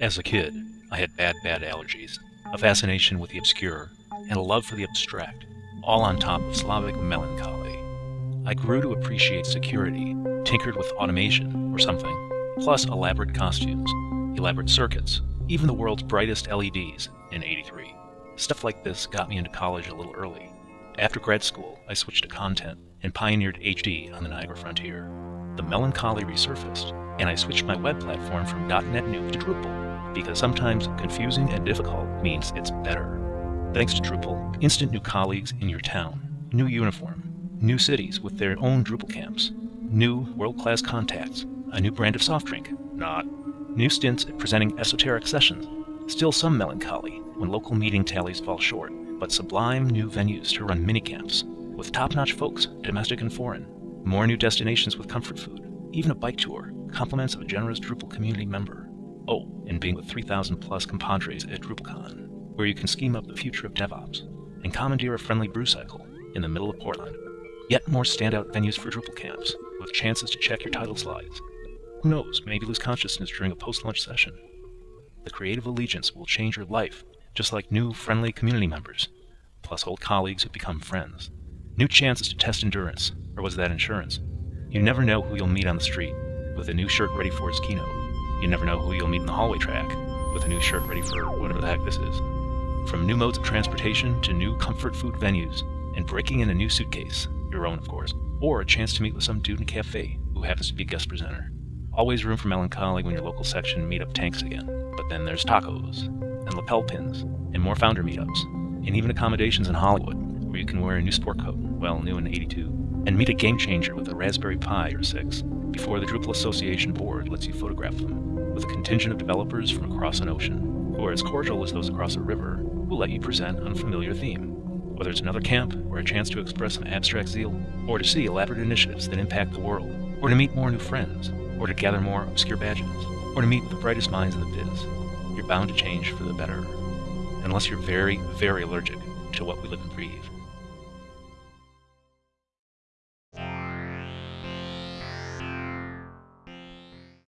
As a kid, I had bad, bad allergies, a fascination with the obscure, and a love for the abstract, all on top of Slavic melancholy. I grew to appreciate security, tinkered with automation or something, plus elaborate costumes, elaborate circuits, even the world's brightest LEDs in 83. Stuff like this got me into college a little early. After grad school, I switched to content and pioneered HD on the Niagara frontier. The melancholy resurfaced, and I switched my web platform from DotNetNuke to Drupal, because sometimes confusing and difficult means it's better. Thanks to Drupal, instant new colleagues in your town, new uniform, new cities with their own Drupal camps, new world-class contacts, a new brand of soft drink, not, new stints at presenting esoteric sessions, still some melancholy when local meeting tallies fall short, but sublime new venues to run minicamps, with top-notch folks, domestic and foreign, more new destinations with comfort food, even a bike tour, compliments of a generous Drupal community member. Oh, and being with 3,000 plus compadres at DrupalCon, where you can scheme up the future of DevOps, and commandeer a friendly brew cycle in the middle of Portland. Yet more standout venues for Drupal camps, with chances to check your title slides. Who knows, maybe lose consciousness during a post-lunch session. The creative allegiance will change your life, just like new, friendly community members, plus old colleagues who become friends. New chances to test endurance, or was that insurance? You never know who you'll meet on the street, with a new shirt ready for its keynote. You never know who you'll meet in the hallway track, with a new shirt ready for whatever the heck this is. From new modes of transportation to new comfort food venues, and breaking in a new suitcase, your own of course, or a chance to meet with some dude in a cafe who happens to be a guest presenter. Always room for melancholy when your local section meetup tanks again, but then there's tacos, and lapel pins, and more founder meetups, and even accommodations in Hollywood, where you can wear a new sport coat, well, new in 82, and meet a game changer with a Raspberry Pi or six, before the Drupal Association board lets you photograph them, with a contingent of developers from across an ocean, who are as cordial as those across a river, who let you present on a familiar theme. Whether it's another camp, or a chance to express some abstract zeal, or to see elaborate initiatives that impact the world, or to meet more new friends, or to gather more obscure badges, or to meet with the brightest minds in the biz, you're bound to change for the better. Unless you're very, very allergic to what we live and breathe.